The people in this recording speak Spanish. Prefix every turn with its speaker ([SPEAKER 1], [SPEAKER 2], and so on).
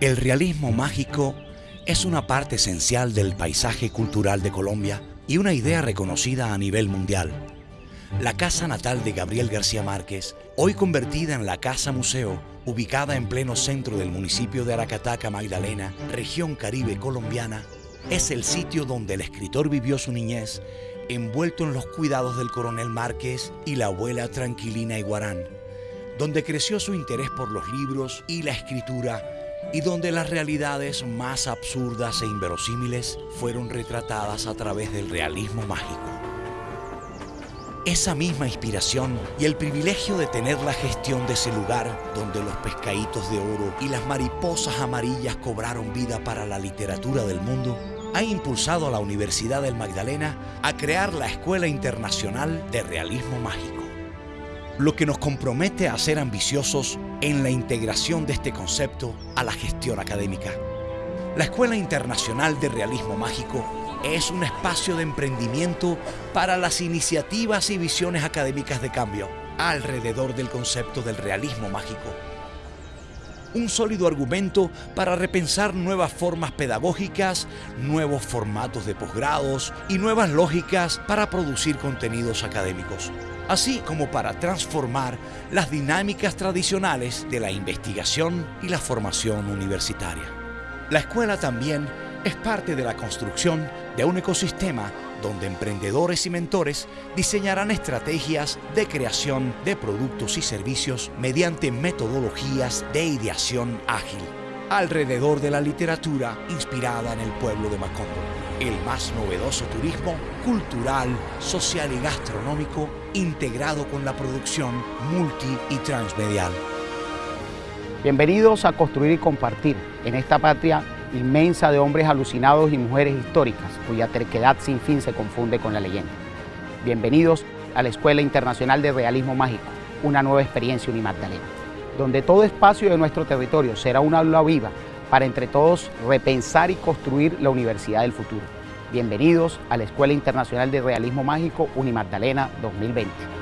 [SPEAKER 1] El realismo mágico es una parte esencial del paisaje cultural de Colombia y una idea reconocida a nivel mundial. La casa natal de Gabriel García Márquez, hoy convertida en la Casa Museo, ubicada en pleno centro del municipio de Aracataca, Magdalena, región caribe colombiana, es el sitio donde el escritor vivió su niñez, envuelto en los cuidados del coronel Márquez y la abuela Tranquilina Iguarán, donde creció su interés por los libros y la escritura y donde las realidades más absurdas e inverosímiles fueron retratadas a través del realismo mágico. Esa misma inspiración y el privilegio de tener la gestión de ese lugar donde los pescaditos de oro y las mariposas amarillas cobraron vida para la literatura del mundo, ha impulsado a la Universidad del Magdalena a crear la Escuela Internacional de Realismo Mágico, lo que nos compromete a ser ambiciosos en la integración de este concepto a la gestión académica. La Escuela Internacional de Realismo Mágico es un espacio de emprendimiento para las iniciativas y visiones académicas de cambio alrededor del concepto del realismo mágico. Un sólido argumento para repensar nuevas formas pedagógicas, nuevos formatos de posgrados y nuevas lógicas para producir contenidos académicos, así como para transformar las dinámicas tradicionales de la investigación y la formación universitaria. La escuela también es parte de la construcción de un ecosistema donde emprendedores y mentores diseñarán estrategias de creación de productos y servicios mediante metodologías de ideación ágil alrededor de la literatura inspirada en el pueblo de Macondo, el más novedoso turismo cultural, social y gastronómico integrado con la producción multi y transmedial.
[SPEAKER 2] Bienvenidos a Construir y Compartir en esta patria inmensa de hombres alucinados y mujeres históricas, cuya terquedad sin fin se confunde con la leyenda. Bienvenidos a la Escuela Internacional de Realismo Mágico, una nueva experiencia Unimagdalena, donde todo espacio de nuestro territorio será una aula viva para entre todos repensar y construir la universidad del futuro. Bienvenidos a la Escuela Internacional de Realismo Mágico Unimagdalena 2020.